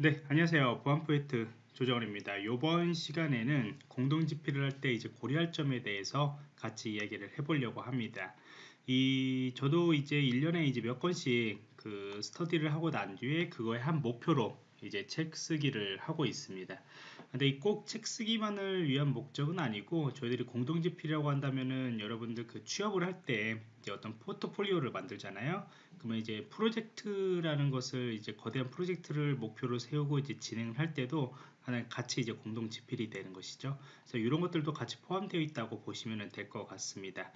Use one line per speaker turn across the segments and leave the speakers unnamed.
네, 안녕하세요. 보안 포인트 조정원입니다. 이번 시간에는 공동 집필을 할 때 이제 고려할 점에 대해서 같이 이야기를 해보려고 합니다. 이 저도 이제 1년에 이제 몇 건씩 그 스터디를 하고 난 뒤에 그거에 한 목표로 이제 책 쓰기를 하고 있습니다. 근데 꼭 책 쓰기만을 위한 목적은 아니고 저희들이 공동집필이라고 한다면은 여러분들 그 취업을 할 때 이제 어떤 포트폴리오를 만들잖아요. 그러면 이제 프로젝트라는 것을 이제 거대한 프로젝트를 목표로 세우고 이제 진행을 할 때도 하나 같이 이제 공동집필이 되는 것이죠. 그래서 이런 것들도 같이 포함되어 있다고 보시면 될 것 같습니다.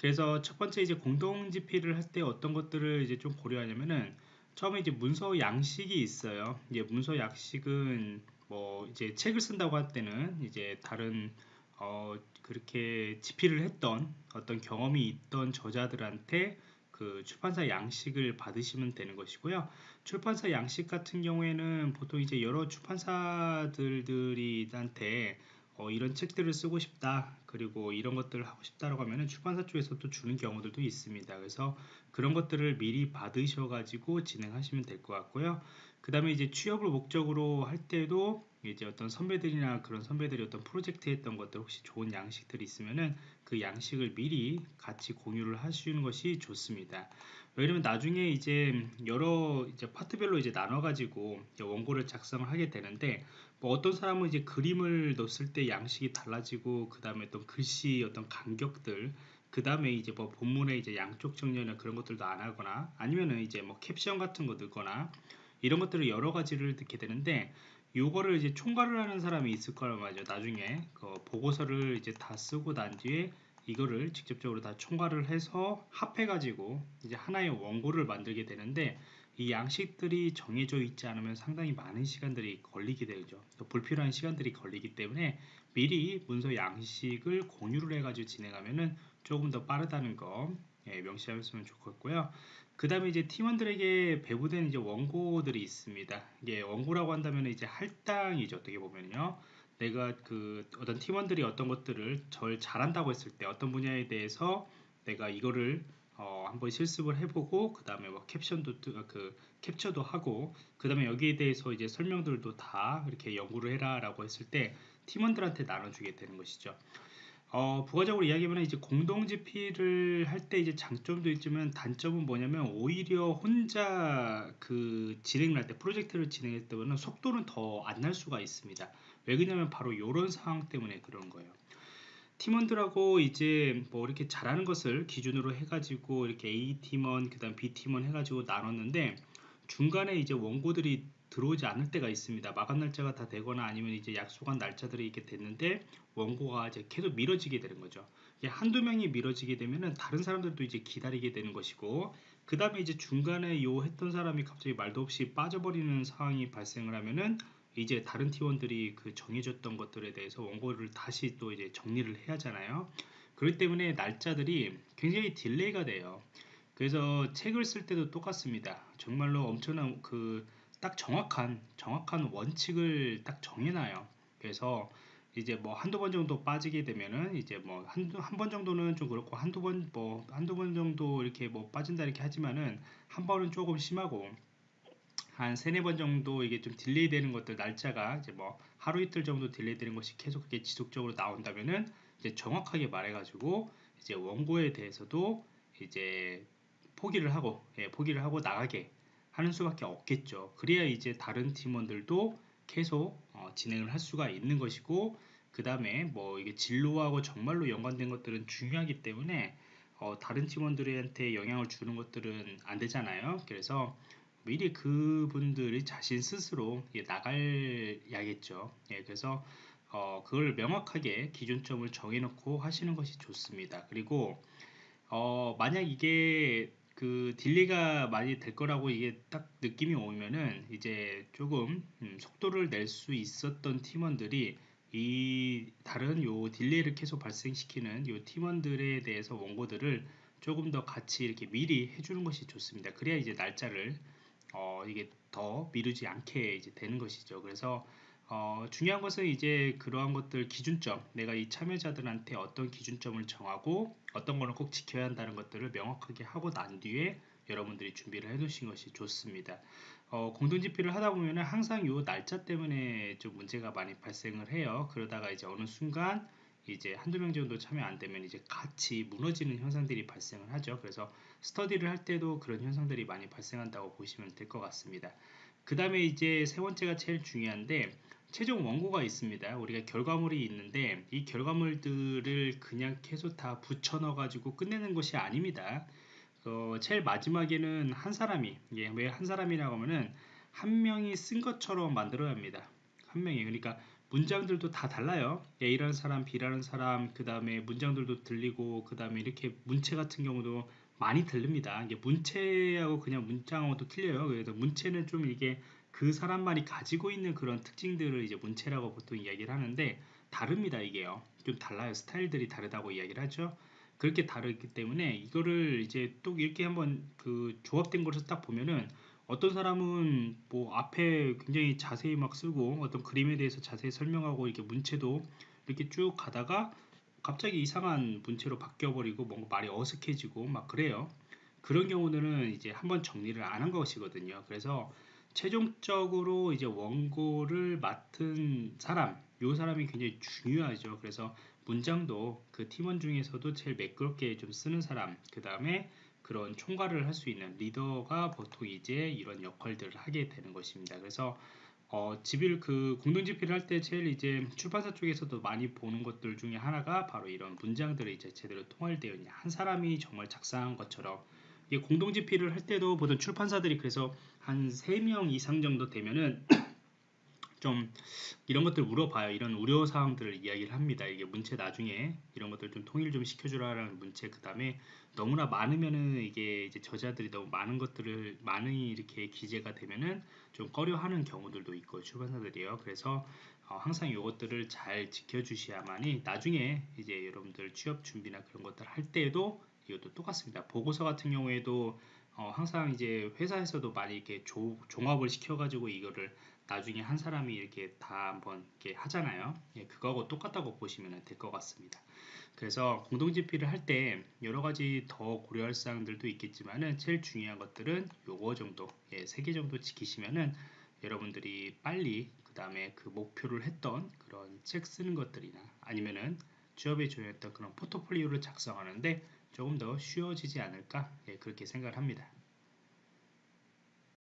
그래서 첫 번째 이제 공동 집필을 할 때 어떤 것들을 이제 좀 고려하냐면은 처음에 이제 문서 양식이 있어요. 이제 문서 양식은 뭐 이제 책을 쓴다고 할 때는 이제 다른 어 그렇게 집필을 했던 어떤 경험이 있던 저자들한테 그 출판사 양식을 받으시면 되는 것이고요. 출판사 양식 같은 경우에는 보통 이제 여러 출판사들들이한테 어, 이런 책들을 쓰고 싶다. 그리고 이런 것들을 하고 싶다라고 하면 출판사 쪽에서 또 주는 경우들도 있습니다. 그래서 그런 것들을 미리 받으셔 가지고 진행하시면 될 것 같고요. 그 다음에 이제 취업을 목적으로 할 때도 이제 어떤 선배들이나 그런 선배들이 어떤 프로젝트 했던 것들 혹시 좋은 양식들이 있으면은 그 양식을 미리 같이 공유를 하시는 것이 좋습니다. 왜냐면 나중에 이제 여러 이제 파트별로 이제 나눠 가지고 원고를 작성을 하게 되는데 뭐 어떤 사람은 이제 그림을 넣었을 때 양식이 달라지고 그 다음에 또 글씨 어떤 간격들 그 다음에 이제 뭐 본문에 이제 양쪽 정렬이나 그런 것들도 안 하거나 아니면은 이제 뭐 캡션 같은 거 넣거나 이런 것들을 여러 가지를 듣게 되는데 요거를 이제 총괄을 하는 사람이 있을 거란 말이죠. 나중에 그 보고서를 이제 다 쓰고 난 뒤에 이거를 직접적으로 다 총괄을 해서 합해 가지고 이제 하나의 원고를 만들게 되는데 이 양식들이 정해져 있지 않으면 상당히 많은 시간들이 걸리게 되죠. 또 불필요한 시간들이 걸리기 때문에 미리 문서 양식을 공유를 해가지고 진행하면은 조금 더 빠르다는 거 예, 명시하셨으면 좋겠고요. 그 다음에 이제 팀원들에게 배부된 이제 원고들이 있습니다. 이게 원고라고 한다면 이제 할당이죠. 어떻게 보면요. 내가 그 어떤 팀원들이 어떤 것들을 절 잘한다고 했을 때 어떤 분야에 대해서 내가 이거를 어, 한번 실습을 해보고 그 다음에 뭐 캡션도 그 캡처도 하고 그 다음에 여기에 대해서 이제 설명들도 다 이렇게 연구를 해라라고 했을 때 팀원들한테 나눠주게 되는 것이죠. 어, 부가적으로 이야기하면 이제 공동 집필을 할 때 이제 장점도 있지만 단점은 뭐냐면 오히려 혼자 그 진행을 할때 프로젝트를 진행할 때보다는 속도는 더 안 날 수가 있습니다. 왜 그러냐면 바로 이런 상황 때문에 그런 거예요. 팀원들하고 이제 뭐 이렇게 잘하는 것을 기준으로 해가지고 이렇게 A 팀원 그다음 B 팀원 해가지고 나눴는데 중간에 이제 원고들이 들어오지 않을 때가 있습니다. 마감 날짜가 다 되거나 아니면 이제 약속한 날짜들이 이렇게 됐는데 원고가 이제 계속 미뤄지게 되는 거죠. 한두 명이 미뤄지게 되면은 다른 사람들도 이제 기다리게 되는 것이고 그 다음에 이제 중간에 요 했던 사람이 갑자기 말도 없이 빠져버리는 상황이 발생을 하면은 이제 다른 팀원들이 그 정해졌던 것들에 대해서 원고를 다시 또 이제 정리를 해야 하잖아요. 그렇기 때문에 날짜들이 굉장히 delay가 돼요. 그래서 책을 쓸 때도 똑같습니다. 정말로 엄청난 그 딱 정확한 정확한 원칙을 딱 정해놔요. 그래서 이제 뭐 한두 번 정도 빠지게 되면은 이제 뭐 한두 한 번 정도는 좀 그렇고 한두 번 뭐 한두 번 정도 이렇게 뭐 빠진다 이렇게 하지만은 한 번은 조금 심하고 한 세네 번 정도 이게 좀 delay 되는 것들 날짜가 이제 뭐 하루 이틀 정도 delay 되는 것이 계속 그게 지속적으로 나온다면은 이제 정확하게 말해 가지고 이제 원고에 대해서도 이제 포기를 하고 예, 포기를 하고 나가게 하는 수밖에 없겠죠. 그래야 이제 다른 팀원들도 계속 어, 진행을 할 수가 있는 것이고 그 다음에 뭐 이게 진로하고 정말로 연관된 것들은 중요하기 때문에 어, 다른 팀원들한테 영향을 주는 것들은 안 되잖아요. 그래서 미리 그분들이 자신 스스로 예, 나가야겠죠. 예, 그래서 어, 그걸 명확하게 기준점을 정해놓고 하시는 것이 좋습니다. 그리고 어, 만약 이게 그 delay가 많이 될 거라고 이게 딱 느낌이 오면은 이제 조금 음, 속도를 낼 수 있었던 팀원들이 이 다른 요 delay를 계속 발생시키는 요 팀원들에 대해서 원고들을 조금 더 같이 이렇게 미리 해주는 것이 좋습니다. 그래야 이제 날짜를 어, 이게 더 미루지 않게 이제 되는 것이죠. 그래서 어, 중요한 것은 이제 그러한 것들 기준점, 내가 이 참여자들한테 어떤 기준점을 정하고 어떤 거는 꼭 지켜야 한다는 것들을 명확하게 하고 난 뒤에 여러분들이 준비를 해 놓으신 것이 좋습니다. 어, 공동지필을 하다 보면은 항상 요 날짜 때문에 좀 문제가 많이 발생을 해요. 그러다가 이제 어느 순간 이제 한두 명 정도 참여 안 되면 이제 같이 무너지는 현상들이 발생을 하죠. 그래서 스터디를 할 때도 그런 현상들이 많이 발생한다고 보시면 될 것 같습니다. 그 다음에 이제 세 번째가 제일 중요한데 최종 원고가 있습니다. 우리가 결과물이 있는데 이 결과물들을 그냥 계속 다 붙여 넣어 가지고 끝내는 것이 아닙니다. 어, 제일 마지막에는 한 사람이 예, 왜한 사람이라고 하면은 한 명이 쓴 것처럼 만들어야 합니다. 한 명이 그러니까 문장들도 다 달라요. A라는 사람, B라는 사람, 그 다음에 문장들도 들리고, 그 다음에 이렇게 문체 같은 경우도 많이 들립니다. 이게 문체하고 그냥 문장하고도 틀려요. 그래서 문체는 좀 이게 그 사람만이 가지고 있는 그런 특징들을 이제 문체라고 보통 이야기를 하는데 다릅니다. 이게요. 좀 달라요. 스타일들이 다르다고 이야기를 하죠. 그렇게 다르기 때문에 이거를 이제 또 이렇게 한번 그 조합된 것을 딱 보면은 어떤 사람은 뭐 앞에 굉장히 자세히 막 쓰고 어떤 그림에 대해서 자세히 설명하고 이렇게 문체도 이렇게 쭉 가다가 갑자기 이상한 문체로 바뀌어버리고 뭔가 말이 어색해지고 막 그래요. 그런 경우는 이제 한번 정리를 안 한 것이거든요. 그래서 최종적으로 이제 원고를 맡은 사람, 요 사람이 굉장히 중요하죠. 그래서 문장도 그 팀원 중에서도 제일 매끄럽게 좀 쓰는 사람, 그 다음에 그런 총괄을 할 수 있는 리더가 보통 이제 이런 역할들을 하게 되는 것입니다. 그래서 어, 집일 그 공동 집필을 할 때 제일 이제 출판사 쪽에서도 많이 보는 것들 중에 하나가 바로 이런 문장들이 이제 제대로 통할되어 있냐 한 사람이 정말 작성한 것처럼 이게 공동 집필을 할 때도 보통 출판사들이 그래서 한 3명 이상 정도 되면은 좀 이런 것들 물어봐요. 이런 우려 사항들을 이야기를 합니다. 이게 문체 나중에 이런 것들 좀 통일 좀 시켜주라라는 문체 그 다음에 너무나 많으면은 이게 이제 저자들이 너무 많은 것들을 많이 이렇게 기재가 되면은 좀 꺼려하는 경우들도 있고 출판사들이요. 그래서 어, 항상 이것들을 잘 지켜주셔야만이 나중에 이제 여러분들 취업 준비나 그런 것들 할 때도 이것도 똑같습니다. 보고서 같은 경우에도 어, 항상 이제 회사에서도 많이 이렇게 조, 종합을 시켜가지고 이거를 나중에 한 사람이 이렇게 다 한번 이렇게 하잖아요. 예, 그거하고 똑같다고 보시면 될 것 같습니다. 그래서 공동집필을 할 때 여러 가지 더 고려할 사항들도 있겠지만은 제일 중요한 것들은 요거 정도, 예, 세 개 정도 지키시면은 여러분들이 빨리 그 다음에 그 목표를 했던 그런 책 쓰는 것들이나 아니면은 취업에 조용했던 그런 포트폴리오를 작성하는데 조금 더 쉬워지지 않을까 예, 그렇게 생각을 합니다.